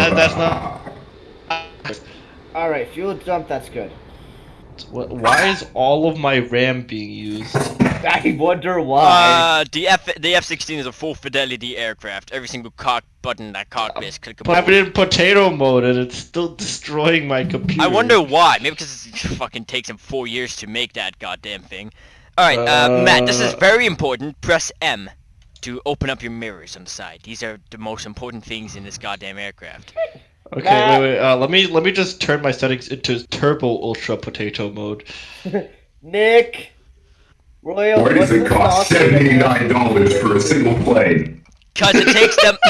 that that's not. Alright, fuel jump, that's good. What, why is all of my RAM being used? I wonder why. Uh, the F the F-16 is a full fidelity aircraft. Every single cock button that cockpit is clickable. But I put it in potato mode and it's still destroying my computer. I wonder why. Maybe because it fucking takes him four years to make that goddamn thing. Alright, uh, Matt, this is Uh. very important. Press M to open up your mirrors on the side. These are the most important things in this goddamn aircraft. Okay, wait, wait. Uh, let me let me just turn my settings into turbo ultra potato mode. Nick! Royal, Why does it cost stock rate again? $79 for a single plane? Cause it takes them.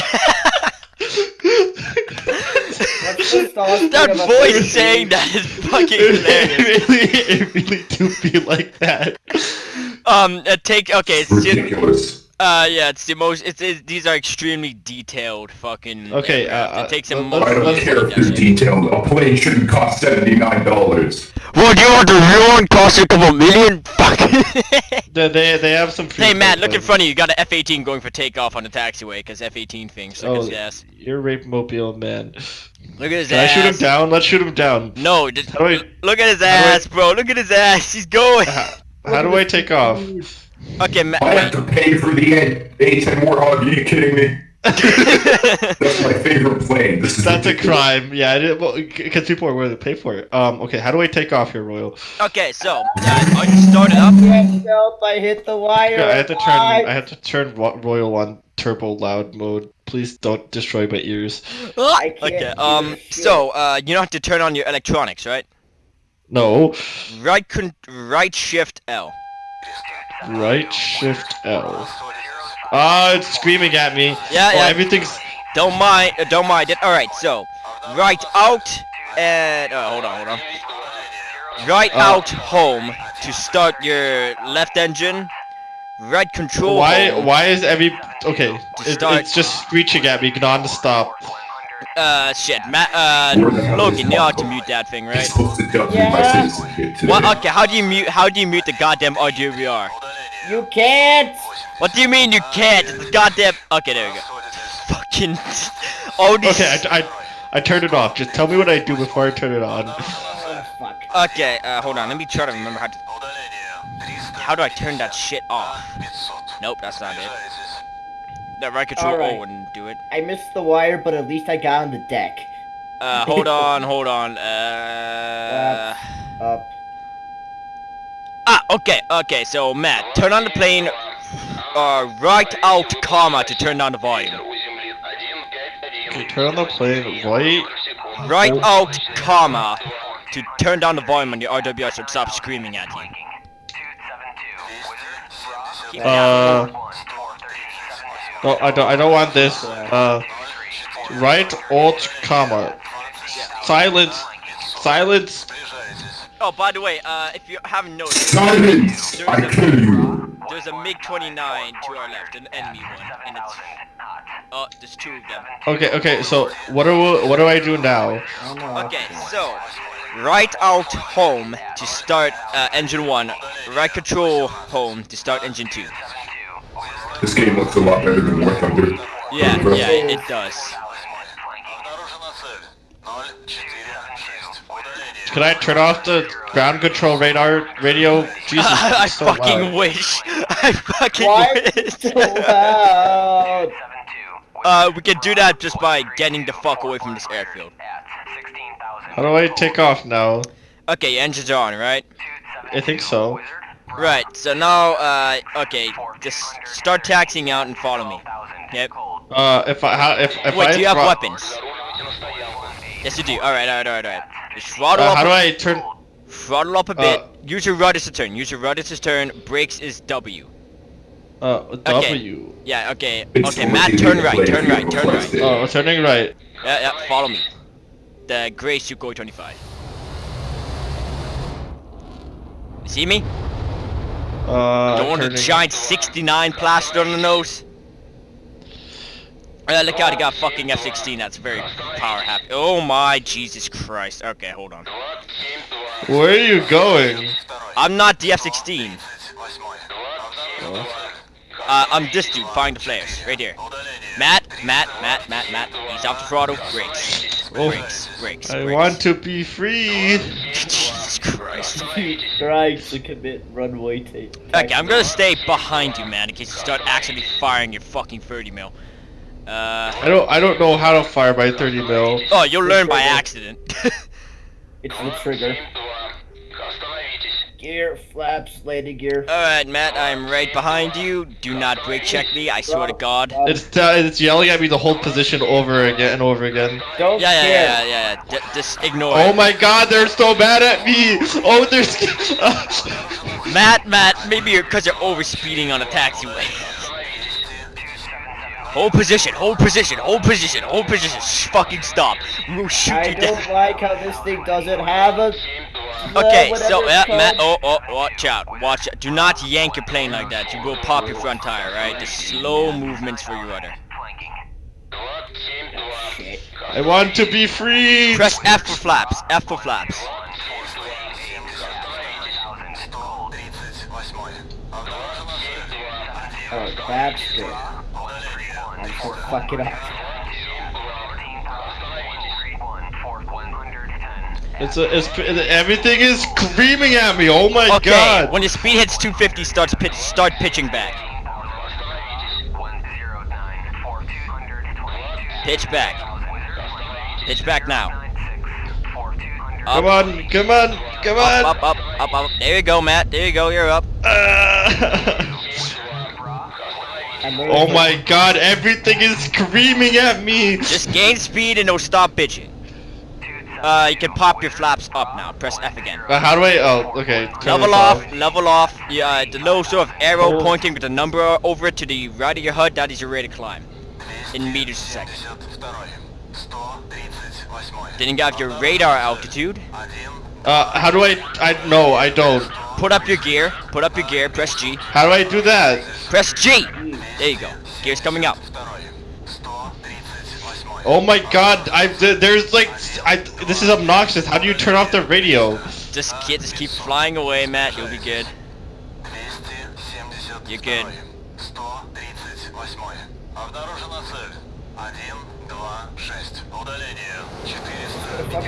What's the stock rate that voice saying that is fucking hilarious. it really, it really do be like that. Um, uh, take okay. It's just, Ridiculous. Uh, yeah, it's the most. It's, it, these are extremely detailed fucking. Okay, aircraft. uh, it takes uh, them. let's- I don't let's- care if they're detailed. A plane shouldn't cost $79. What do you want the real one cost a couple million? Fuck. They they, they have some. hey Matt, look in front of you. You got an F-18 going for takeoff on the taxiway because F-18 thing suck Oh, his ass. you're rape mobile man. Look at his ass Can I shoot him down? Let's shoot him down. No, just, How do I- look at his how do I- ass, bro. Look at his ass. He's going. How, how do I take off? Okay, Matt. I have to pay for the A- A-10 Warthog. Are you kidding me? That's my favorite plane. This is That's a crime. Yeah, it, well, because people are willing to pay for it. Um, okay, how do I take off here, Royal? okay, so uh, are you started up? Help, I hit the wire. Yeah, I had to turn. I had to turn Royal on turbo loud mode. Please don't destroy my ears. I can't Okay, um, so uh, you don't have to turn on your electronics, right? No. Right, con- right shift L. Right shift L. Ah, it's screaming at me. Yeah, Oh, yeah. everything's. Don't mind, uh, don't mind it. All right, so right out and uh, hold on, hold on. Right Uh, out home to start your left engine. Right control. Why? home. Why is every? Okay, it, start- it's just screeching at me non-stop. Uh, shit, Matt. Uh, Where the hell Logan, is you ought to mute that thing, right? supposed to dump me my Yeah. citizenship. What? Okay, how do you mute? How do you mute the goddamn audio VR? You can't! What do you mean you can't? It's goddamn. Okay, there we go. Fucking. All. Okay, I, I, I turned it off. Just tell me what I do before I turn it on. Oh, fuck. Okay, uh, hold on. Let me try to remember how to. How do I turn that shit off? Nope, that's not it. That right control Alright. O wouldn't do it. I missed the wire, but at least I got on the deck. Uh, hold on, hold on. Uh. Up. Ah, okay, okay. So Matt, turn on the plane. Uh, right out, comma, to turn down the volume. Okay, turn on the plane right. Right out, comma, to turn down the volume on your RWR so it stops screaming at you. Keep it down. Uh, no, I don't. I don't want this. Uh, right alt comma. Silence. Silence. Oh, by the way, uh, if you haven't noticed, Silence! I kill you! there's a MiG-29 to our left, an enemy one, and it's... Oh, there's two of them. Okay. Okay. So what do what do I do now? Okay, so, right out home to start uh, engine 1, right control home to start engine 2. This game looks a lot better than War Thunder. Yeah, Bro. yeah, it, it does. Can I turn off the ground control radar radio? Jesus, I, it's so fucking loud. wish. I fucking Why wish. so loud? uh, we can do that just by getting the fuck away from this airfield. How do I take off now? Okay, engines are on, right? I think so. Right, so now, uh, okay, just start taxiing out and follow me. Yep. Uh, if I how, if if Wait, I do you have weapons? Yes, you do. Alright, alright, alright, alright. Just throttle Uh, up how a- do I turn? Throttle up a bit. Uh, Use your rudders to turn. Use your rudders to turn. Brakes is W. Uh, W. Yeah, okay. It's Okay, Matt, turn right, turn right, turn right. requested. Oh, turning right. Yeah, yeah, follow me. The gray Sukhoi 25. See me? Uh, Don't want a turning- giant 69 plastered on the nose. Uh, look out, he got fucking F-16, that's very power happy. Oh my Jesus Christ. Okay, hold on. Where are you going? I'm not the F-16. Uh, I'm this dude, firing the flares, right here. Matt, Matt, Matt, Matt, Matt. He's off the throttle. Brakes. Oh. Brakes. Brakes. I brakes. want to be free. Jesus Christ. Trying to commit runway tape. Okay, I'm gonna stay behind you, man, in case you start actually firing your fucking 30 mil. Uh. I don't I don't know how to fire my 30 mil. Oh, you'll learn by accident. It's the trigger. Gear, flaps, landing gear. Alright, Matt, I'm right behind you. Do not brake check me, I swear to God. It's uh, it's yelling at me to hold position over again and over again. don't Yeah, yeah, yeah, yeah, yeah. D- just ignore Oh it. my god, they're so mad at me! Oh, they're Matt, Matt, maybe you're you're over speeding on a taxiway. Hold position, hold position, hold position, hold position. Shh, fucking stop. We'll shoot I you down. don't like how this thing doesn't have a. Okay, uh, so whatever yeah, Matt. Oh, oh, watch out, watch out. Do not yank your plane like that. You will pop your front tire, right? Just slow movements for your rudder. Shit. I want to be free! Press F for flaps. F for flaps. Oh, that's good. I'm so fuck it up. It's a, it's everything is screaming at me. Oh my Okay, god! when your speed hits 250, starts pitch, start pitching back. Pitch back. Pitch back now. Come on, come on, come on! up, up, up, up, up. There you go, Matt. There you go. You're up. Ah. I'm oh my god, everything is screaming at me! Just gain speed and it'll stop bitching. Uh, you can pop your flaps up now. Press F again. Uh, how do I? Oh, okay. Level this off, level off. Yeah, the little sort of arrow Oh. pointing with the number over it to the right of your HUD, that is your rate of climb. In meters a second. Then you got your radar altitude. Uh, how do I? I no, I don't. Put up your gear. Put up your gear. Press G. How do I do that? Press G. There you go. Gear's coming up. Oh my god, I there's like I this is obnoxious. How do you turn off the radio? Just kid, just keep flying away, Matt. You'll be good. You're good.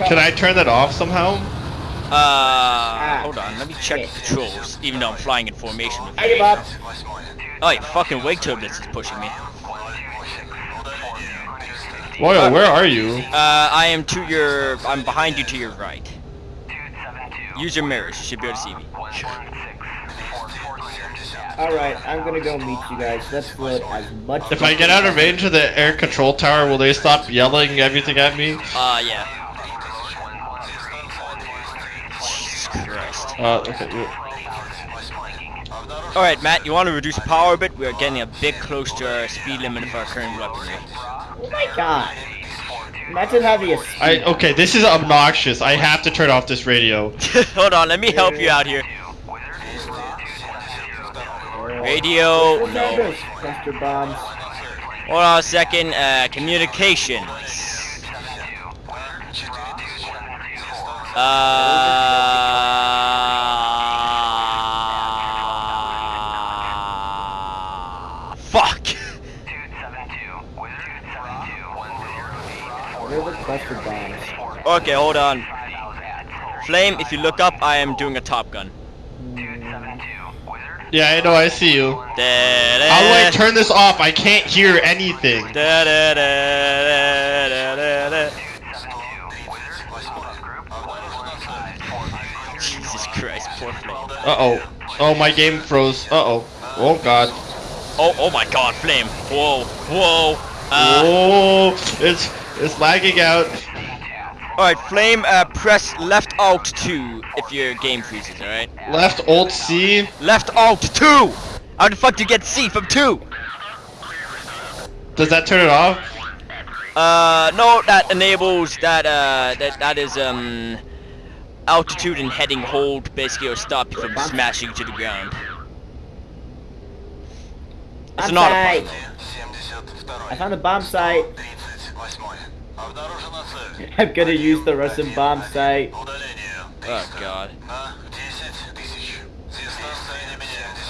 Can I turn that off somehow? Uh, hold on. Let me check the controls. Even though I'm flying in formation with I you. give up. Oh, your fucking wake turbulence is pushing me. Royal, where are you? Uh, I am to your. I'm behind you to your right. Use your mirrors. You should be able to see me. Alright, I'm gonna go meet you guys. Let's load as much. If I get out of range of the air control tower, will they stop yelling everything at me? Uh, yeah. Jesus Christ. Uh, okay. yeah. Alright, Matt, you want to reduce power a bit? We're getting a bit close to our speed limit of our current weaponry. Oh my god. Imagine having a. I okay. This is obnoxious. I have to turn off this radio. Hold on, let me help you out here. Radio, no. Remember, cluster bombs. Hold on a second, uh, communications. Uh... Fuck! Where are the cluster bombs? Okay, hold on. Flame, if you look up, I am doing a Top Gun. Yeah, I know. I see you. How do I turn this off? I can't hear anything. Da, da, da, da, da, da, da. Jesus Christ, poor Flame. Uh oh. Oh, my game froze. Uh oh. Oh god. Oh, oh my God, Flame. Whoa, whoa. Uh, oh, it's it's lagging out. All right, Flame. Uh, press left Alt two if your game freezes. All right. Left Alt C. Left Alt two. How the fuck do you get C from two? Does that turn it off? Uh, no, that enables that. Uh, that that is um, altitude and heading hold basically will stop you from smashing to the ground. It's an Bomb autopilot. site. I found a bomb sight. I'm gonna use the Russian bomb sight. Oh God.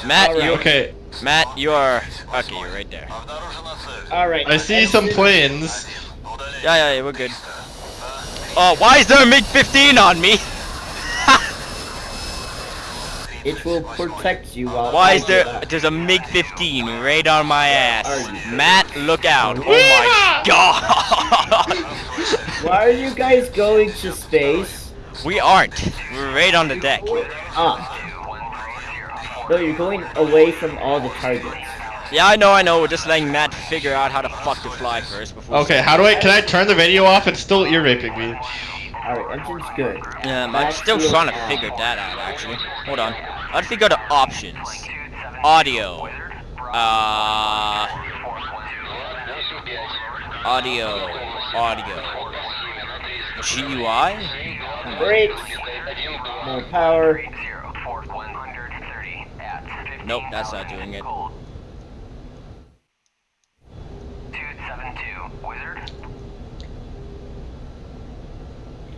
Matt, Alright. you Okay. Matt, you are Okay, you're right there. All right. I see some planes. Yeah, yeah, yeah, we're good. Oh, why is there a MiG-15 on me? It will protect you while. Why is there? that. There's a MiG-15 right on my ass. Matt, look out! Oh my god! Why are you guys going to space? we aren't. We're right on the deck. Ah. No, you're going away from all the targets. Yeah, I know, I know. We're just letting Matt figure out how to fuck to fly first before. Okay, how do I? Can I turn the video off? It's still ear raping me. Alright, engine's good. Um, I'm Matt still trying to bad. figure that out, actually. Hold on. I have to go to options. Audio. Uh. Audio. Audio. GUI? Brakes. More power. Nope, that's not doing it.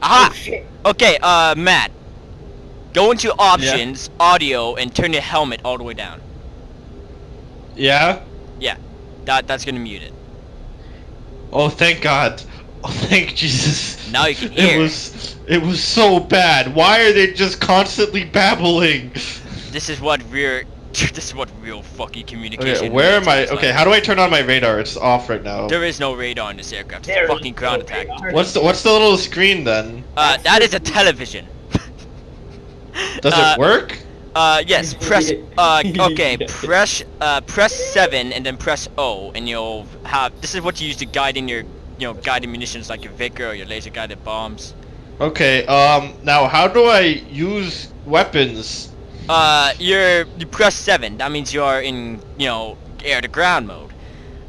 Aha! Oh. Okay, uh, Matt. Go into options, audio, and turn your helmet all the way down. Yeah. Yeah. That that's gonna mute it. Oh, thank God. Oh, thank Jesus. Now you can hear. It was. It was so bad. Why are they just constantly babbling? This is what real. This is what real fucking communication. Okay, where am I? Okay, like. how do I turn on my radar? It's off right now. There is no radar on this aircraft. It's There a is fucking ground no attack. radar. What's the What's the little screen then? Uh, that is a television. Does Uh, it work? Uh, yes. Press. Uh, okay. Press. Uh, press seven and then press O, and you'll have. This is what you use to guide in your, you know, guided munitions like your Vikhr or your laser guided bombs. Okay. Um. Now, how do I use weapons? Uh, you're you press seven. That means you're in, you know, air to ground mode.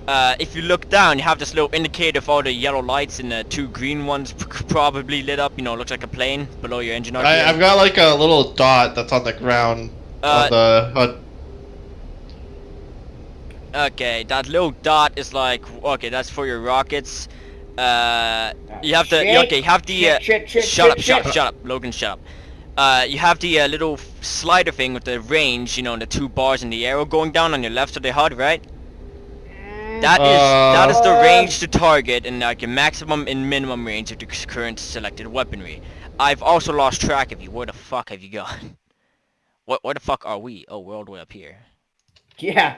Uh, if you look down, you have this little indicator of all the yellow lights and the two green ones probably lit up. You know, looks like a plane below your engine. I, I've got like a little dot that's on the ground Uh, on the HUD. Okay, that little dot is like okay, that's for your rockets. Uh, you have to Shit. okay, you have the uh, Shit, shit, shit, shut up, shit, shut up, shut up, Logan, shut up. Uh, you have the uh, little slider thing with the range, you know, and the two bars and the arrow going down on your left of the HUD, right? That is that is the Uh, range to target and like your maximum and minimum range of the current selected weaponry. I've also lost track of you. Where the fuck have you gone? What? Where the fuck are we? Oh, we're all the way up here. Yeah.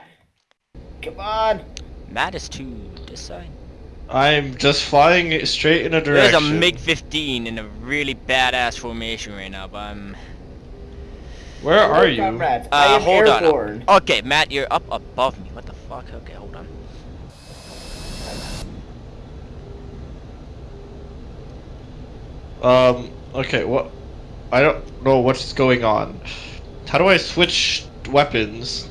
Come on. Matt is to this side. I'm just flying straight in a direction. There's a MiG-15 in a really badass formation right now, but I'm... Where are Hello, you? comrades. I Uh, am hold airborne. on. Okay, Matt, you're up above me. What the fuck? Okay, hold on. Um. Okay. What? I don't know what's going on. How do I switch weapons?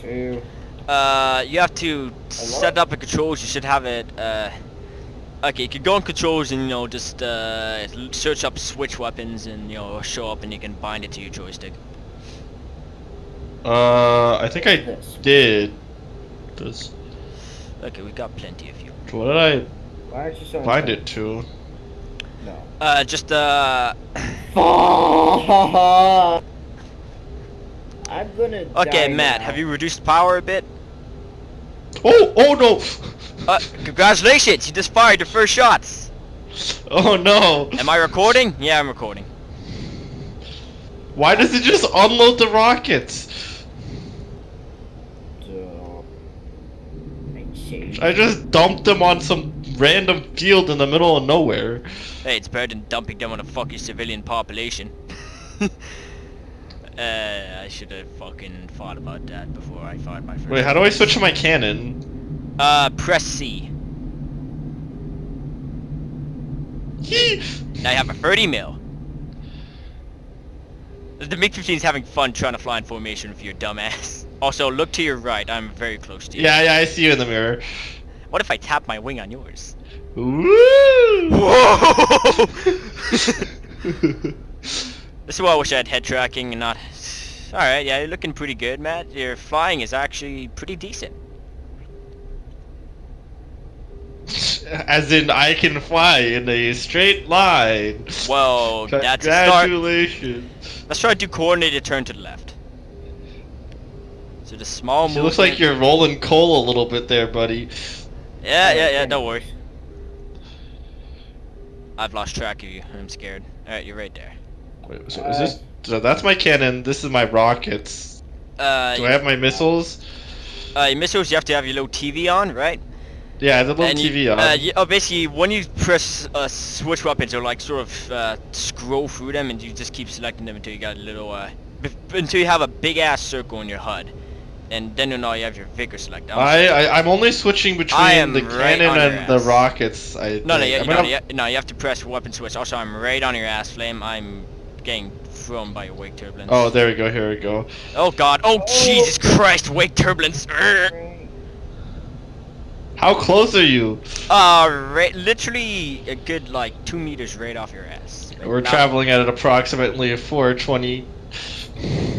Two. Uh, you have to set up the controls. You should have it, uh... Okay, you can go on controls and, you know, just, uh, search up switch weapons and, you know, show up and you can bind it to your joystick. Uh, I think I did. Does Okay, we got plenty of you. what did I Why aren't you showing bind it to? No. Uh, just, uh... I'm gonna. Okay, die Matt, now. have you reduced power a bit? Oh! Oh no! Uh, congratulations! You just fired your first shots! Oh no! Am I recording? Yeah, I'm recording. Why does it just unload the rockets? So, I changed. I just dumped them on some random field in the middle of nowhere. Hey, it's better than dumping them on a fucking civilian population. uh, I should have fucking thought about that before I fired my first. Wait, how do I switch to my cannon? Uh, press C. Now you have a 30 mil. The MiG-15 is having fun trying to fly in formation with your dumbass. Also, look to your right. I'm very close to you. Yeah, yeah, I see you in the mirror. What if I tap my wing on yours? Woo! Whoa! This is why I wish I had head tracking and not... Alright, yeah, you're looking pretty good, Matt. Your flying is actually pretty decent. As in, I can fly in a straight line. Well, that's a start. Congratulations. Let's try to do coordinated turn to the left. So the small move. It looks like you're rolling coal a little bit there, buddy. Yeah, yeah, yeah. Don't worry. I've lost track of you. I'm scared. All right, you're right there. Wait, so is this? So that's my cannon. This is my rockets. Uh, Do I have my missiles? uh, your missiles, you have to have your little TV on, right? Yeah, the little And you- TV on. Uh, you, oh, basically, when you press uh, switch weapons, you'll like sort of uh, scroll through them, and you just keep selecting them until you got a little, uh, bef- until you have a big ass circle in your HUD, and then you know you have your Vikhr select. I'm- I, I I'm only switching between the right cannon on your and the rockets. I no, no, you, I'm no, gonna- no, you have to press weapon switch. Also, I'm right on your ass, Flame. I'm getting thrown by your wake turbulence. Oh, there we go. Here we go. Oh God! Oh Jesus Christ! Wake turbulence! How close are you? Uh, right, literally a good like two meters right off your ass. Like, We're traveling at approximately 420.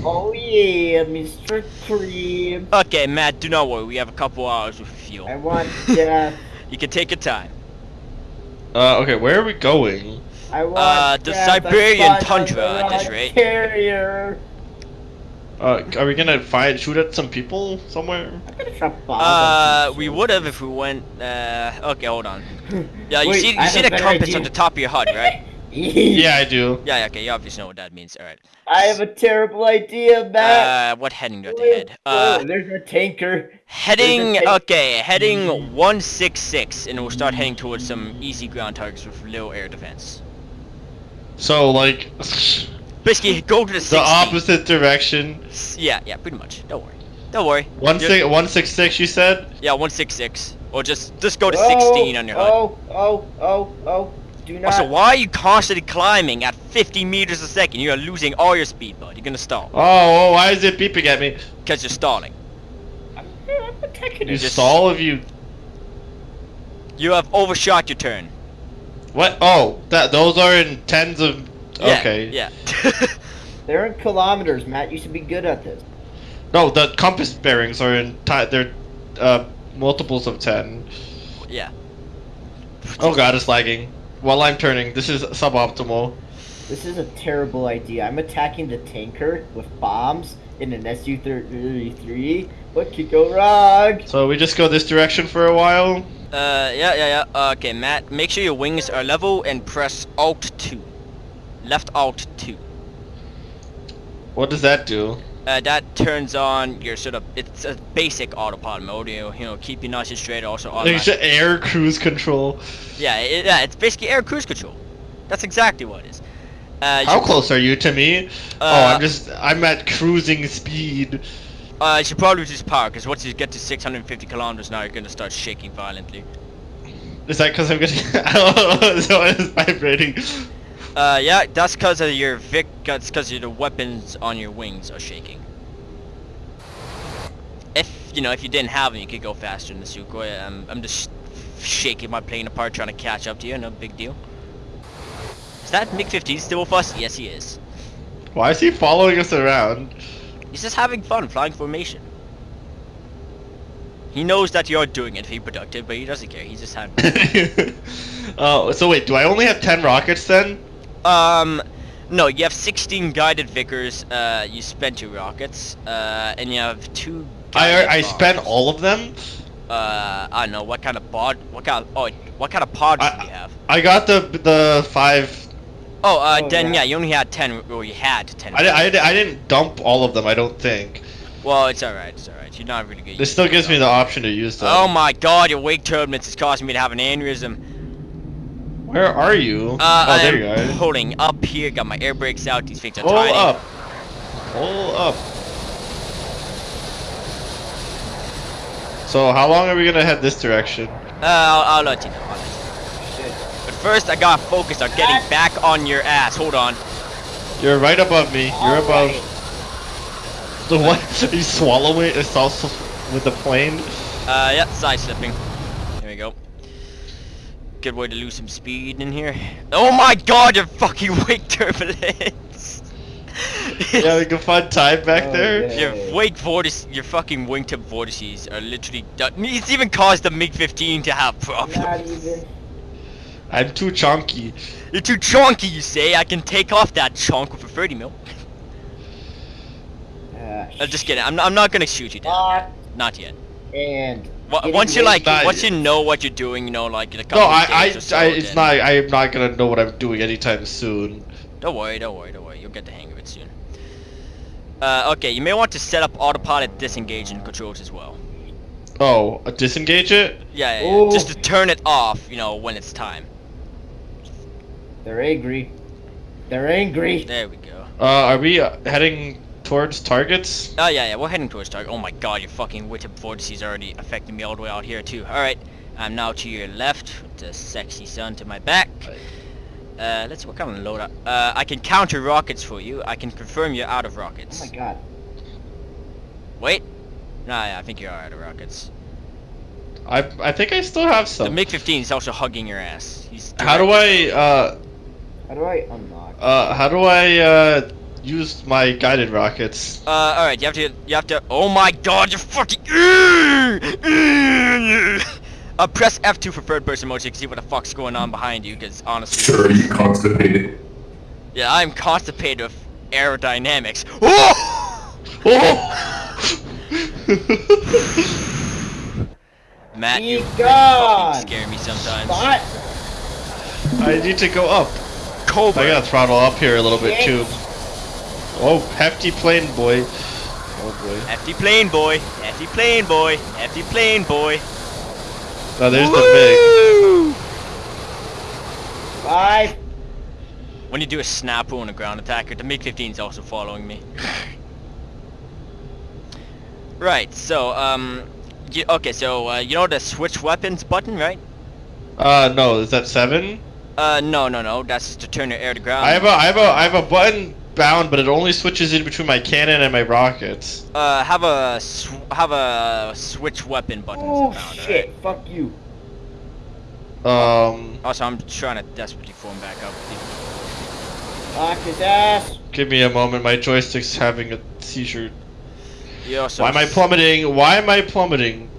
Oh yeah, Mr. Cream. Okay, Matt, do not worry. We have a couple hours with fuel. I want death. You can take your time. Uh, okay, where are we going? I want Uh, the Siberian tundra a at this rate. Carrier. Uh, are we gonna find shoot at some people somewhere? I'm gonna drop bombs. Uh, we would have if we went. Uh, okay, hold on. Yeah, you Wait, see, you have see the compass idea. on the top of your HUD, right? Yeah, I do. Yeah, yeah, okay, you obviously know what that means. All right. I have a terrible idea, Matt. Uh, what heading do I have to head? Uh, there's a tanker. heading. tank. Okay, heading 166, and we'll start heading towards some easy ground targets with little air defense. So like, Basically, go to the the opposite direction. Yeah, yeah, pretty much. Don't worry. Don't worry. One Ju- six one six six. You said. Yeah, 166. Or just just go to Oh, 16 on your HUD. Oh, oh, oh, oh. Do oh, not. Also, why are you constantly climbing at 50 meters a second? You are losing all your speed, bud. You're gonna stall. Oh, oh, why is it beeping at me? Because you're stalling. I'm, I'm attacking You it. just- stall if you. You have overshot your turn. What? Oh, that those are in tens of. Yeah, Okay. Yeah. They're in kilometers, Matt. You should be good at this. No, the compass bearings are in. Ti- they're uh, multiples of ten. yeah. Oh god, it's lagging. While I'm turning, this is suboptimal. This is a terrible idea. I'm attacking the tanker with bombs in an SU-33. What could go wrong? So we just go this direction for a while. Uh, yeah, yeah, yeah. Okay, Matt, make sure your wings are level and press Alt 2. Left Alt 2. What does that do? Uh, that turns on your sort of, it's a basic autopilot mode, you know, you know keep your nozzle straight, also It's automatic. just air cruise control. Yeah, it, yeah, it's basically air cruise control. That's exactly what it is. Uh, How close are you to me? oh, Uh, I'm just. I'm at cruising speed. Uh, you should probably reduce power, because once you get to 650 kilometers now, you're gonna start shaking violently. Is that because I'm getting? I know. So it's vibrating. Uh, yeah, that's because of your Vic, that's because of the weapons on your wings are shaking. If, you know, if you didn't have them, you could go faster in the Sukhoi. I'm, I'm just shaking my plane apart trying to catch up to you, no big deal. Is that MiG-15 still with us? Yes, he is. Why is he following us around? He's just having fun flying formation. He knows that you're doing it to be productive, but he doesn't care. He's just having oh, so wait, do I only have ten rockets then? Um, no, you have 16 guided Vikhrs, uh, you spent your rockets, uh, and you have two I I bombs. spent all of them. Uh, I don't know, what kind of pod, what kind of, oh, what kind of pod I- do you have? I got the the five. Oh, uh, Oh, then yeah. yeah. you only had 10, Well, you had 10. I, di- I, I didn't dump all of them. I don't think. Well, it's alright, it's alright, you're not really good. This still gives me the option to use them. Oh my god, your wake turbulence is causing me to have an aneurysm. Where are you? Uh, oh, there I'm you are. holding up here, got my air brakes out, these things are Pull tiny. up. Pull up. So how long are we gonna head this direction? Uh, I'll, I'll let you know, I'll let you know. Shit. But first, I gotta focus on getting back on your ass, hold on. You're right above me. You're above. Alright. The what? you swallow it? It's also with the plane. Uh, yeah, side slipping. There we go. Good way to lose some speed in here. Oh my god, you're fucking wake turbulence! You having a fun time back Oh, there? yeah. Your wake vortice, your fucking wingtip vortices are literally done. It's even caused the MiG-15 to have Not problems. Even. I'm too chunky. You're too chunky, you say? I can take off that chunk with a 30 mil. Uh, gosh. Uh, just kidding. I'm, I'm not gonna shoot you down. Lock Not yet. and Wa- Once you like, Not once you know what you're doing, you know, like in a No, I, I, so, I it's then. not. I am not gonna know what I'm doing anytime soon. Don't worry, don't worry, don't worry. You'll get the hang of it soon. Uh, okay, you may want to set up autopilot disengage and controls as well. Oh, uh, disengage it? Yeah, yeah, yeah. Just to turn it off, you know, when it's time. They're angry. They're angry. There we go. Uh, are we uh, heading towards targets? Oh yeah, yeah, we're heading towards target. Oh my god, your fucking witch of vortices already affecting me all the way out here too. Alright, I'm now to your left with the sexy sun to my back. Uh, let's see what kind of load up. Uh, I can counter rockets for you. I can confirm you're out of rockets. Oh my god. Wait. Nah, yeah, I think you are out of rockets. I, I think I still have some. The some. MiG-15 is also hugging your ass. He's How do I, uh, How do I unlock? uh, how do I, uh, use my guided rockets? Uh, alright, you have to, you have to, oh my god, you're fucking, uh, press F2 for third person mode so you can see what the fuck's going on behind you, because honestly, Sure, you constipated. yeah, I'm constipated with aerodynamics. Oh! Oh! Matt, Be you really gone! fucking scare me sometimes. Spot. I need to go up. Cobra. I gotta throttle up here a little bit too. Oh, hefty plane boy. Oh boy. Hefty plane boy, hefty plane boy, hefty plane boy. Now there's the big. Bye. When you do a snap on a ground attacker, the MiG-15 is also following me. right, so, um, you, okay, so, uh, you know the switch weapons button, right? Uh, no, is that seven? Uh, no, no, no, that's just to turn your air to ground. I have a, I have a, I have a button bound, but it only switches in between my cannon and my rockets. Uh, have a, sw have a switch weapon button Oh found, shit. Fuck you. Um, Also, I'm trying to desperately form back up. Lock his ass. give me a moment. My joystick's having a seizure. You also Why am I plummeting? Why am I plummeting?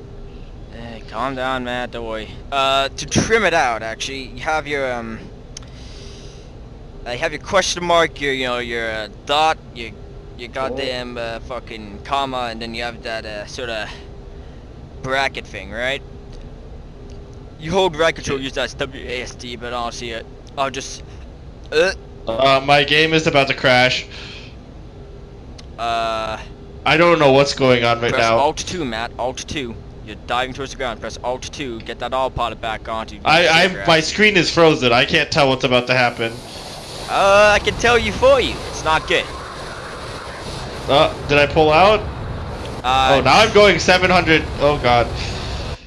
Calm down, man. Don't worry. Uh, to trim it out, actually, you have your um, uh, you have your question mark, your you know your uh, dot, your your goddamn uh, fucking comma, and then you have that uh, sort of bracket thing, right? You hold right control, use that WASD, but honestly, uh, I'll just uh, Uh, my game is about to crash. uh I don't know what's going on right press now. Alt two, Matt. Alt two. You're diving towards the ground. Press Alt two. Get that autopilot back onto. I, I, Grab. my screen is frozen. I can't tell what's about to happen. Uh, I can tell you for you. It's not good. Uh, did I pull out? Uh, oh, now I'm going 700. Oh god.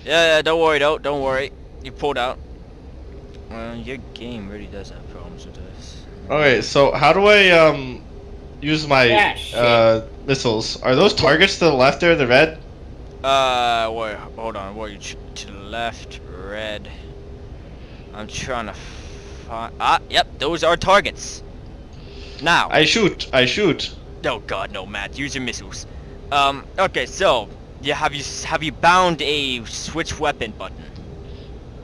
Yeah, yeah, don't worry, don't, don't worry. You pulled out. Well, your game really does have problems with this. Okay, so how do I um use my Yeah, uh missiles? Are those targets to the left there, the red? Uh, wait, hold on. You to the left? Red. I'm trying to find. Ah, yep, those are targets. Now. I shoot. I shoot. Oh God, no, Matt. Use your missiles. Um. Okay, so. Yeah, have you have you bound a switch weapon button?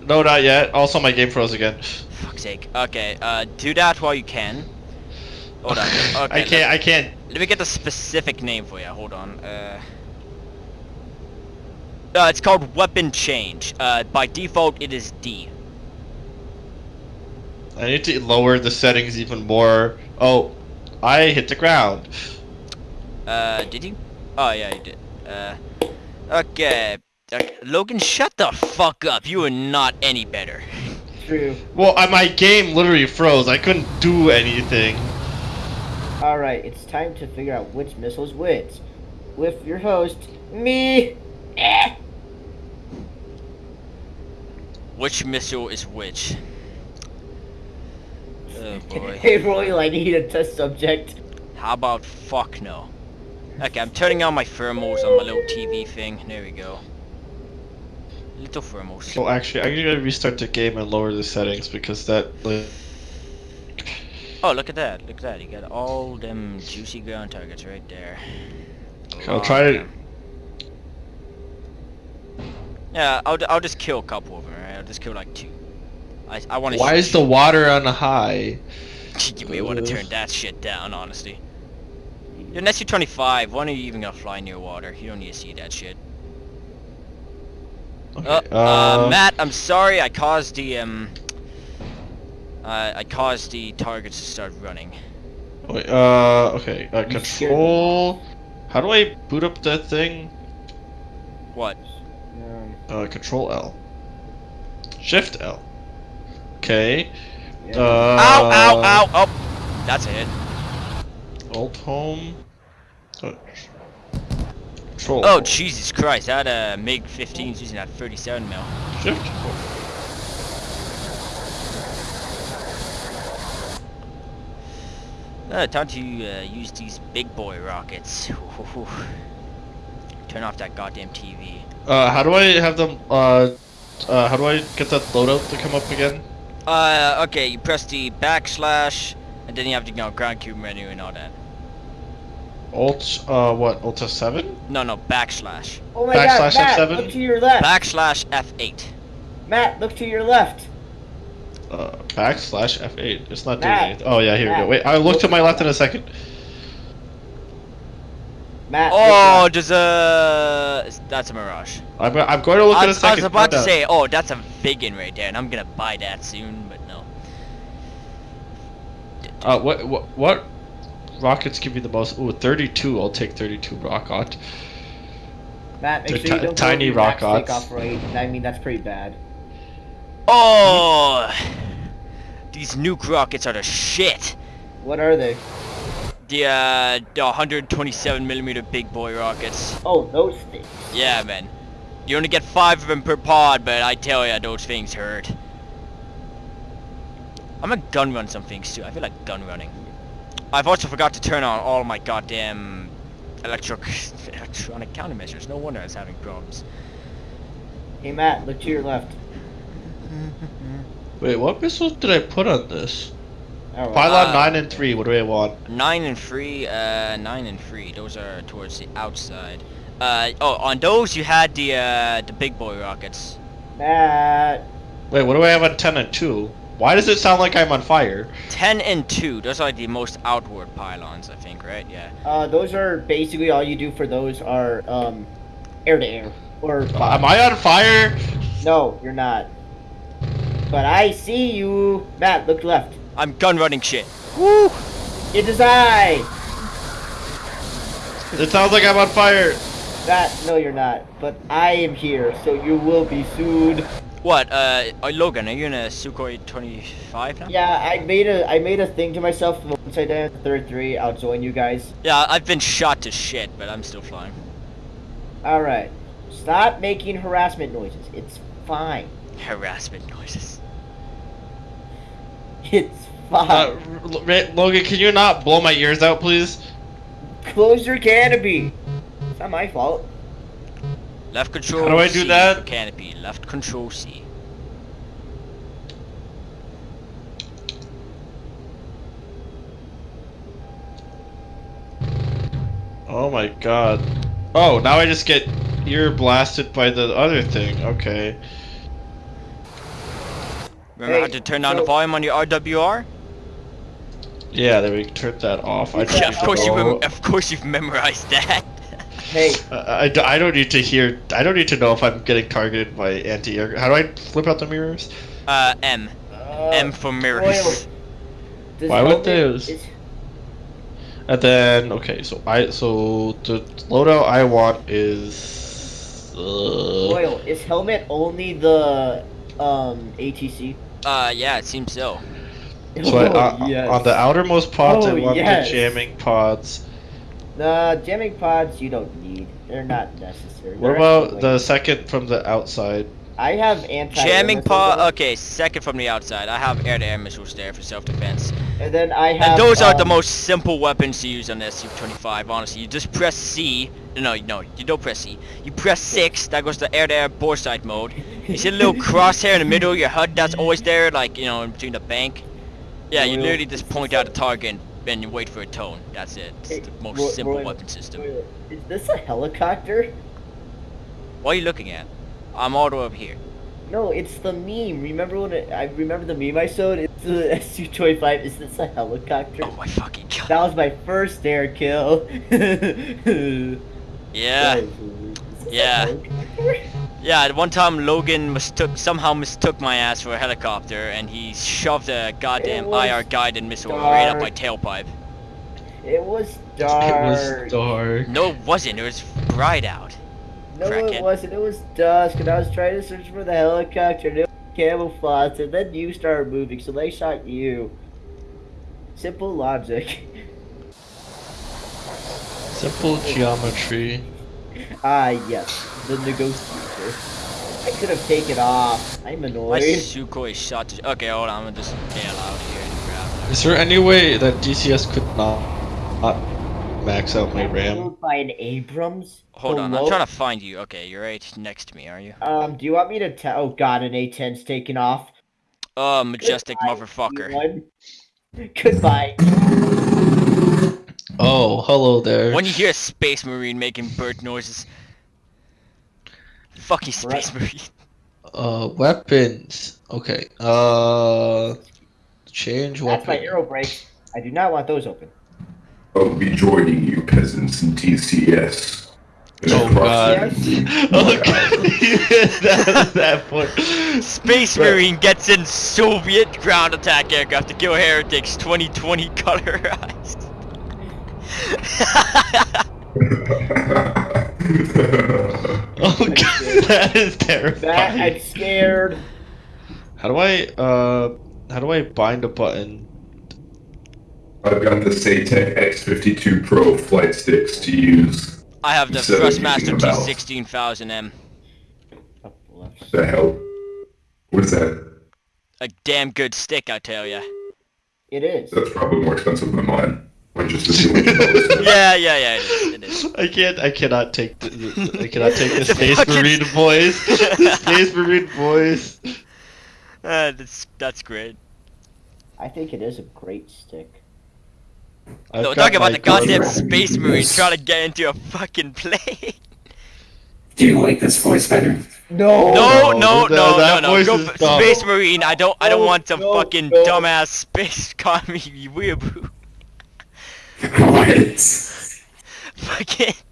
No, not yet. Also, my game froze again. Fuck's sake. Okay. Uh, do that while you can. Hold on. Okay. I can't. I can't. Let me get the specific name for you. Hold on. Uh, uh, it's called weapon change. Uh, by default, it is D. I need to lower the settings even more. Oh, I hit the ground. Uh, did you? Oh yeah, you did. Uh, okay. okay. Logan, shut the fuck up. You are not any better. True. Well, uh, my game literally froze. I couldn't do anything. Alright, it's time to figure out which missile's which. With your host, me. Eh. Which missile is which? Oh boy. Hey, Royal, I need a test subject. How about fuck no? Okay, I'm turning on my thermals on my little TV thing. There we go. Little thermals. So actually, I'm gonna restart the game and lower the settings because that. Like, Oh, look at that. Look at that. You got all them juicy ground targets right there. I'll try of to- Yeah, I'll, I'll just kill a couple of them, right? I'll like two. I, I want to why is the water on high? You may want to turn that shit down, honestly. You're an SU-25. When are you even gonna fly near water? You don't need to see that shit. Okay. Uh, uh, uh, Matt, I'm sorry. I caused the um. Uh, I caused the targets to start running. Wait, uh, okay. Uh, control. How do I boot up that thing? What? Um, Uh, control L. Shift L. Okay. yeah. Uh, ow! Ow! Ow! Oh, that's a hit. Alt home. Touch. Control. Oh. Jesus Christ! That uh MiG 15's using that 37 mil. Shift. Uh, time to uh, use these big boy rockets. Turn off that goddamn TV. Uh, how do I have them? Uh, uh, how do I get that loadout to come up again? Uh, okay, you press the backslash, and then you have to you know ground cube menu and all that. Alt. Uh, what? Alt seven? No, no, backslash. oh my god, backslash Matt, F7? look to your left. Backslash F8. Matt, look to your left. Uh, backslash F8. It's not doing Matt. anything. Oh yeah, here we go. Wait, I look to my left in a second. Matt. Oh, left. there's a. That's a mirage. I'm, I'm going to look I, in a was- I was about to say, oh, that's a Viggen right there, and I'm gonna buy that soon, but no. Uh, what what what rockets give you the most? Ooh, 32. I'll take 32 rocket. Matt, make sure you don't tiny go over your rockets. takeoff rate. I mean, that's pretty bad. Oh, these nuke rockets are the shit. What are they? The uh, the 127 millimeter big boy rockets. Oh, those things. Yeah, man. You only get five of them per pod, but I tell ya, those things hurt. I'm gonna gun run some things too. I feel like gun running. I've also forgot to turn on all my goddamn electric electronic countermeasures. No wonder I was having problems. Hey, Matt, look to your left. Wait, what missiles did I put on this? All right. Pylon Uh, 9 and 3. What do I want? Nine and three, uh, nine and three. Those are towards the outside. Uh, oh, on those you had the uh, the big boy rockets. Matt. Wait, what do I have on 10 and 2? Why does it sound like I'm on fire? Ten and two. Those are like the most outward pylons, I think, right? Yeah. Uh, those are basically all you do for those are um, air to air or. Am I on fire? No, you're not. But I see you, Matt. Look left. I'm gun running shit. Woo! It is I. It sounds like I'm on fire. Matt, no, you're not. But I am here, so you will be sued. What? Uh, uh, Logan, are you in a Sukhoi 25 now? Yeah, I made a I made a thing to myself. Once I die at the third three, I'll join you guys. Yeah, I've been shot to shit, but I'm still flying. All right. Stop making harassment noises. It's fine. Harassment noises. It's fine. Uh, Logan, can you not blow my ears out, please? Close your canopy. It's not my fault. Left control. How do I do C that? for Canopy. Left control C. Oh my god. Oh, now I just get ear blasted by the other thing. Okay. Remember how to turn down the volume on your RWR? Yeah, there we turn that off. I Yeah, just of course you of course you've memorized that. Hey, Uh, I, d- I don't need to hear. I don't need to know if I'm getting targeted by anti-air. How do I flip out the mirrors? uh, M. uh, M for mirrors. Why would helmet- those? And then okay, so I so the loadout I want is. Uh, Oil. Is helmet only the um ATC? Uh, yeah, it seems so. so I, Oh, uh, yes. on the outermost pods, I Oh, want yes. the jamming pods. The jamming pods you don't need. They're not necessary. What They're about the like- second from the outside? I have anti. Jamming pod. Okay, second from the outside. I have air-to-air missiles there for self-defense. And then I have. And those are the um, most simple weapons to use on the SU-25, honestly. You just press C. No, no, you don't press C. You press 6, that goes to air-to-air bore sight mode. You see a little crosshair in the middle of your HUD that's always there, like, you know, in between the bank? Yeah, you literally just point out a target and you wait for a tone. That's it. It's Hey, the most Roy- simple Royal- weapon system. Oil. Is this a helicopter? What are you looking at? I'm all the way over here. No, it's the meme. Remember when it, I remember the meme I showed? It's the SU-25. Is this a helicopter? Oh my fucking god. That was my first air kill. Yeah. Is this a Yeah. Helicopter? Yeah, at one time Logan mistook somehow mistook my ass for a helicopter, and he shoved a goddamn IR guided missile right up my tailpipe. It was dark. It was dark. No, it wasn't. It was bright out. No, Crackhead. it wasn't. It was dusk, and I was trying to search for the helicopter, and it was camouflaged, and then you started moving, so they shot you. Simple logic. Simple geometry. Ah, yes, the negotiator. I could have taken off. I'm My annoyed. Sukhoi shot. To, okay, hold on. I'm gonna just bail out here and grab. Is there any way that DCS could not, not max out my I'm RAM? killed by an Abrams. Hold on. I'm trying to find you. Okay, you're right next to me, are you? Um, do you want me to tell? Oh God, an A10's taken off. Oh, majestic Goodbye, motherfucker. everyone. Goodbye. Oh, hello there. When you hear a space marine making bird noises. Fucking space marine. Uh, weapons. Okay. Uh, change weapons. That's my weapon. air brakes. I do not want those open. I'll be joining you peasants in DCS. And Oh across god. Yes. oh god. that, that point. Space But- Marine gets in Soviet ground attack aircraft to kill heretics 2020 colorized. Oh god, that is That I'm scared. How do I uh how do I bind a button? I've got the Saitek X52 Pro flight sticks to use. I have the So, Thrustmaster using a mouse. T16000M. Oh, bless. The hell? What is that? A damn good stick, I tell ya. It is. That's probably more expensive than mine. I'm just assuming. you know. Yeah, yeah, yeah, it is. It is. I can't I cannot take the, the I cannot take the The Space fucking- Marine voice. The Space Marine voice. Uh, that's that's great. I think it is a great stick. I've no, got talk about the goddamn. Space Marine Yes. trying to get into a fucking plane. Do you like this voice better? No. No, no, no, that- no, no, no. Go is for dumb. Space Marine. I don't. I don't No, want some no, fucking no. dumbass space economy weeaboo. What? Fucking.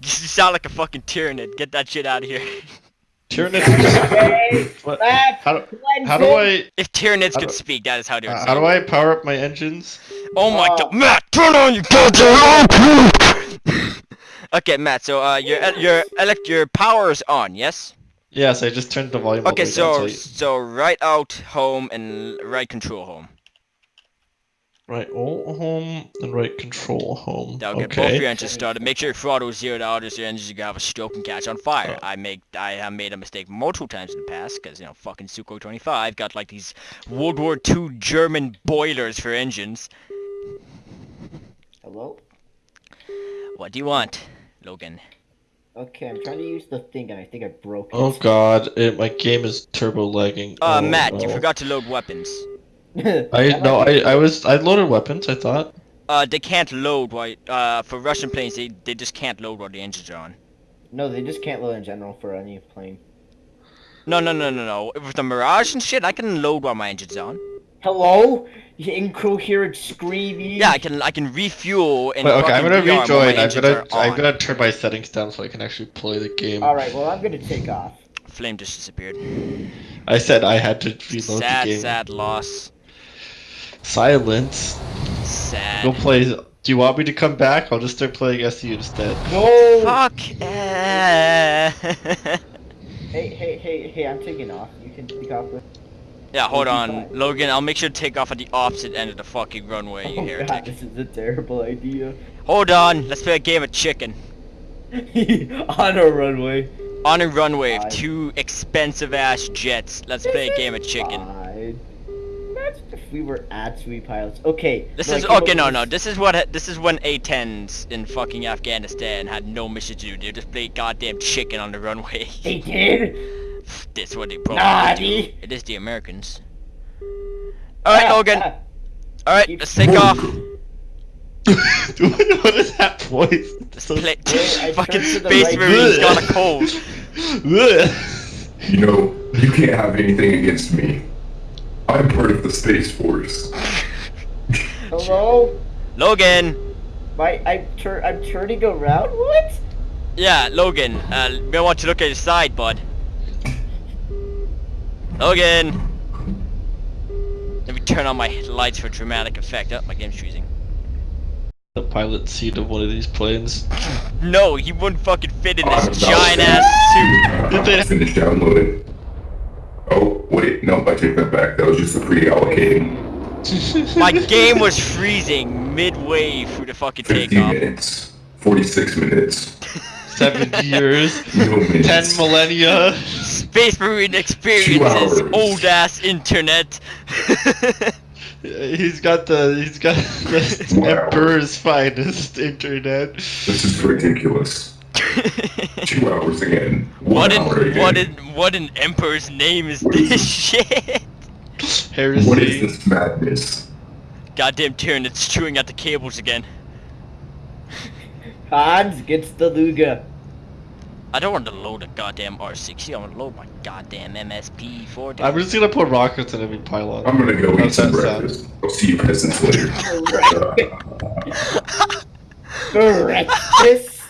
You sound like a fucking tyranid. Get that shit out of here. Tyranid. Hey, What? left, How do, how do I If tyranids How could do- speak, that is how they would uh, how do. I power up my engines? Oh my Oh. god, Matt, turn on your goddamn Okay, Matt. So uh, your your elect your power is on, yes? Yes, I just turned the volume. all the Okay, way so down, so right out home and right control home. Right all home and right control home. That'll get both your Okay. engines started. Make sure your throttle is zeroed out, as your engines are gonna have a stroke and catch on fire. Oh. I make I have made a mistake multiple times in the past, because you know fucking Sukhoi 25 got like these World War II German boilers for engines. Hello. What do you want, Logan? Okay, I'm trying to use the thing, and I think I broke it. Oh god, it, my game is turbo lagging. Uh, oh, Matt, no. you forgot to load weapons. I no, I I was I loaded weapons. I thought. Uh, they can't load while uh for Russian planes. They they just can't load while the engines are on. No, they just can't load in general for any plane. No, no, no, no, no. With the Mirage and shit, I can load while my engine's on. Hello? You incoherent screaming. Yeah, I can I can refuel and Wait, okay, I'm gonna rearm while my rejoin. I'm gonna I'm gonna turn my settings down so I can actually play the game. All right. Well, I'm gonna take off. Flame just disappeared. I said I had to reload sad, the game. Sad, sad loss. Silence. Sad. Go play. Do you want me to come back? I'll just start playing SU instead. No. Fuck. eh. Hey, hey, hey, hey! I'm taking off. You can take off with. yeah, hold on. Logan. I'll make sure to take off at the opposite end of the fucking runway, you Oh heretic. god, this is a terrible idea. Hold on. Let's play a game of chicken. On a runway. On a runway of Fine. two expensive ass jets. Let's play a game of chicken. Fine. Imagine if we were actually pilots. Okay. This is came okay. No, no. This is what. This is when A-10s in fucking Afghanistan had no mission to do. They just played goddamn chicken on the runway. They did. That's what they probably Naughty. do. It is the Americans. All right, Ah, Logan. ah. All right, let's take off. what is that voice? Let's play. Wait, fucking turned to the space right. marines got a cold. You know, you can't have anything against me. I'm part of the Space Force. Hello? Logan! My, I'm, tur- I'm turning around? What? Yeah, Logan, uh, may want to look at your side, bud. Logan! Let me turn on my lights for dramatic effect. Oh, my game's freezing. The pilot seat of one of these planes. No, he wouldn't fucking fit in this about giant to- ass Did they- Finish downloading. Wait, no, I take that back. That was just the pre-allocating. My game was freezing midway through the fucking 50 takeoff. minutes. 46 minutes. Seven years. No minutes. Ten millennia. Space Marine experiences, old ass internet. He's got the he's got the Wow. emperor's finest internet. This is ridiculous. Two hours again. One what hour an again. what an what an emperor's name is What is this this? shit? Heresy. What is this madness? Goddamn Tyranid's chewing at the cables again. Hans gets the Luger. I don't want to load a goddamn R60. I want to load my goddamn MSP 4. I'm just gonna put rockets in every pylon. I'm gonna go eat How's some that sound? breakfast. I'll see you peasants later. Breakfast.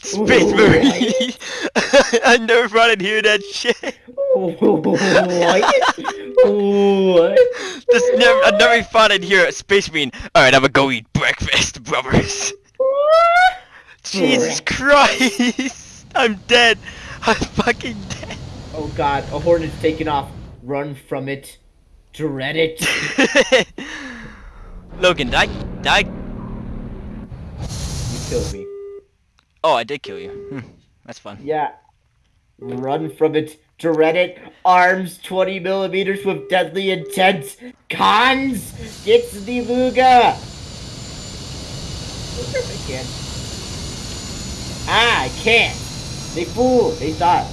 Space Marine. I never thought I'd hear that shit. what? This never, I never thought I'd hear a Space Marine. All right, I'm gonna go eat breakfast, brothers. Jesus Christ! I'm dead. I'm fucking dead. Oh god, a hornet's taking off. Run from it. Dread it. Logan, die, die. You killed me. Oh, I did kill you. Hmm, that's fun. Yeah. Run from it. Dread it. Arms 20 millimeters with deadly intent. Cons gets the Luger. Can. Ah, I can't. They fooled. They thought.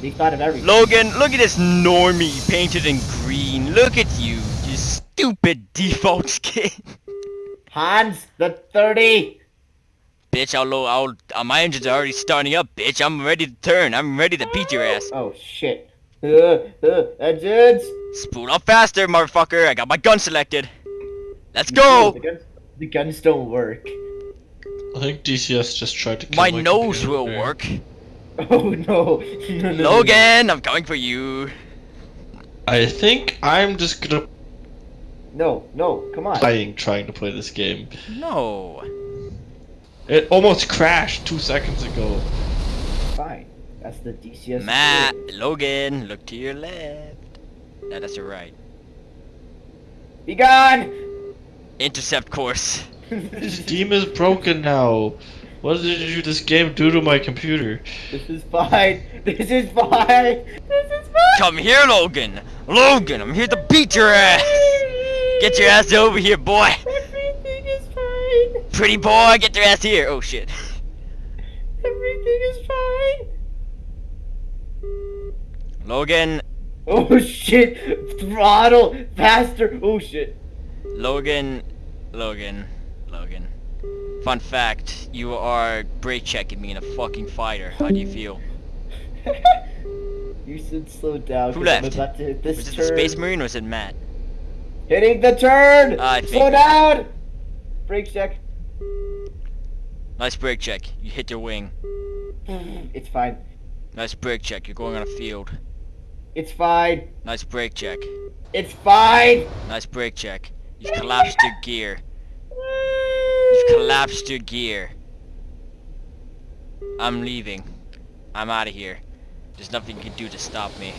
They thought of everything. Logan, look at this normie painted in green. Look at you, you stupid default skin. Hans, the 30. Bitch, I'll, lo- I'll, uh, my engines are already starting up, bitch. I'm ready to turn. I'm ready to beat your ass. Oh shit. Uh, uh, engines. Spool up faster, motherfucker. I got my gun selected. Let's The go. guns, the guns don't work. I think DCS just tried to kill My my nose computer will work. Oh no. no, no, no. Logan, I'm coming for you. I think I'm just gonna No, no, come on. playing trying to play this game. No. It almost crashed two seconds ago. Fine. That's the DCS. Matt, experience. Logan, look to your left. No, that's your right. Be gone! Intercept course. Steam is broken now. What did you this game do to my computer? This is fine. This is fine. This is fine. Come here, Logan. Logan, I'm here to beat your ass. Get your ass over here, boy. Everything is fine. Pretty boy, get your ass here. Oh shit. Everything is fine. Logan, Oh shit! Throttle faster. Oh shit. Logan, Logan, Logan. Fun fact, you are brake checking me in a fucking fighter. How do you feel? you should slow down. Who 'cause I'm left? about to hit this Was it turn. the Space Marine or was it Matt? Hitting the turn. I slow down. Brake check. Nice brake check. You hit your wing. It's fine. Nice brake check. You're going on a field. It's fine. Nice brake check. It's fine. Nice brake check. You've collapsed your gear. You've collapsed your gear. I'm leaving. I'm out of here. There's nothing you can do to stop me.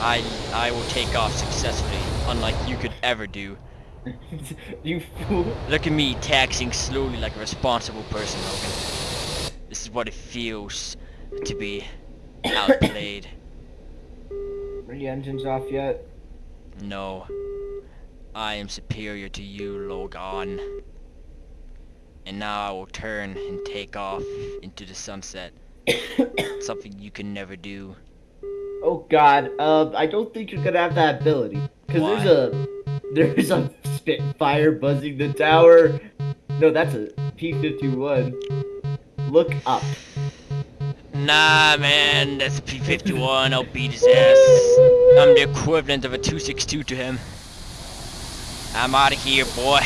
I I will take off successfully, unlike you could ever do. you fool. Look at me taxing slowly like a responsible person, Logan. This is what it feels to be outplayed. Are your engines off yet? No. I am superior to you, Logan. And now I will turn and take off into the sunset. Something you can never do. Oh god, um, I don't think you're gonna have that ability. Cause Why? there's a, there's a Spitfire buzzing the tower. No, that's a P-51. Look up. Nah, man, that's a P-51. I'll beat his ass. I'm the equivalent of a 262 to him. I'm out of here, boy.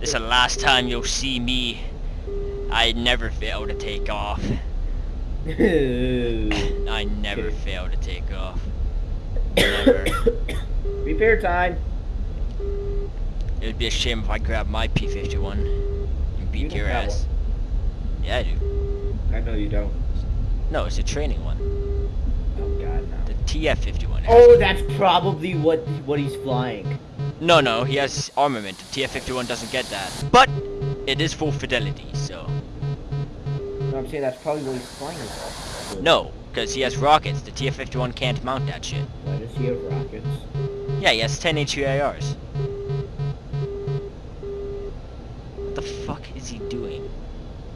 This is the last time you'll see me. I never fail to take off. I never fail to take off. Repair time. It would be a shame if I grabbed my P51 and You beat don't your ass. Yeah, I do. I know you don't. No, it's a training one. Oh god, no. The TF51. Oh, that's probably what what he's flying. No, no, he has armament. The TF51 doesn't get that. But it is full fidelity, so. No, I'm saying that's probably what he's flying. No, because he has rockets. The TF51 can't mount that shit. Why does he have rockets? Yeah, he has 10 HUARs. What the fuck is he doing?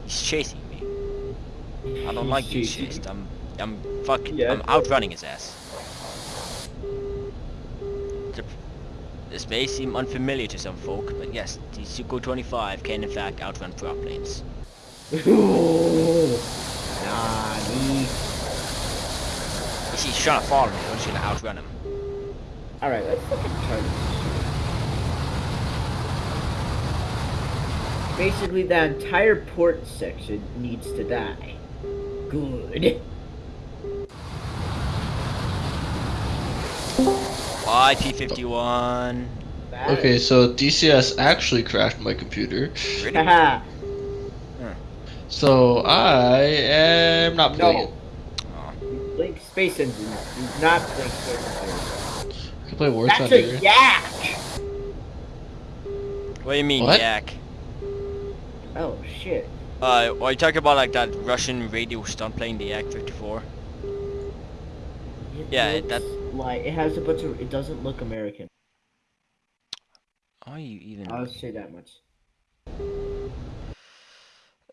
He's chasing me. I don't like being chased. I'm, I'm fucking, Yeah. I'm outrunning his ass. This may seem unfamiliar to some folk, but yes, the Sukhoi-25 can in fact outrun prop planes. Ooh. Nah, me. You see, he's trying to follow me, I'm just gonna outrun him. Alright, let's fucking try this. Basically, that entire port section needs to die. Good. Bye, P-51. Okay, so DCS actually crashed my computer. Really? Haha. So I am not playing no. it. Blink Space Engine. Do not Blink Space Engine. I can play War That's Thunder. a yak! What do you mean, What? Jack? Oh, shit. Uh, are you talking about like that Russian radio stunt playing the Yak-54? It Yeah, looks that- Like, it has a bunch of. It doesn't look American. Are you even? I'll say that much.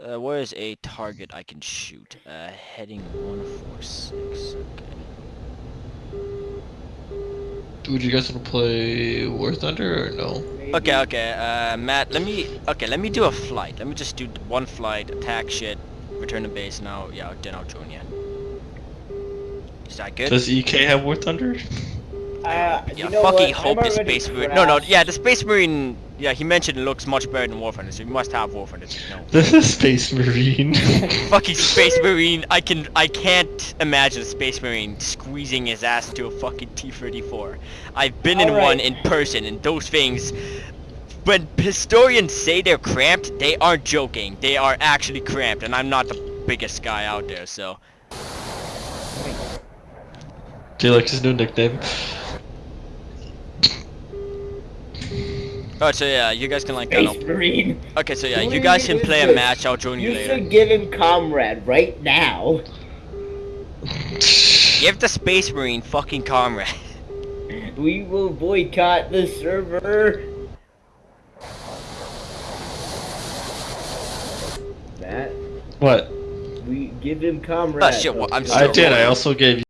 Uh, where is a target I can shoot? Uh, heading 146. Okay. Would you guys want to play War Thunder or no? Maybe- Okay, okay, uh, Matt, let me, okay, let me do a flight. Let me just do one flight, attack shit, return to base, now, yeah, then I'll join you. Is that good? Does EK have War Thunder? Uh, Yeah, you know fucking what? hope I'm the Space Marine, no, no, yeah, the Space Marine, yeah, he mentioned it looks much better than War Thunder, so you must have War Thunder, no. The Space Marine. fucking Space Marine, I can, I can't imagine a Space Marine squeezing his ass into a fucking T-34. I've been in Alright. one in person, and those things, when historians say they're cramped, they aren't joking. They are actually cramped, and I'm not the biggest guy out there, so. Do you like his new nickname? Alright, so yeah, you guys can like, I Space Marine. Okay, so yeah, you guys can play a match, I'll join you You later. should give him comrade right now. Give the Space Marine fucking comrade. We will boycott the server. Matt, What? we give him ah, comrade. Oh shit, well, I'm I did. I also gave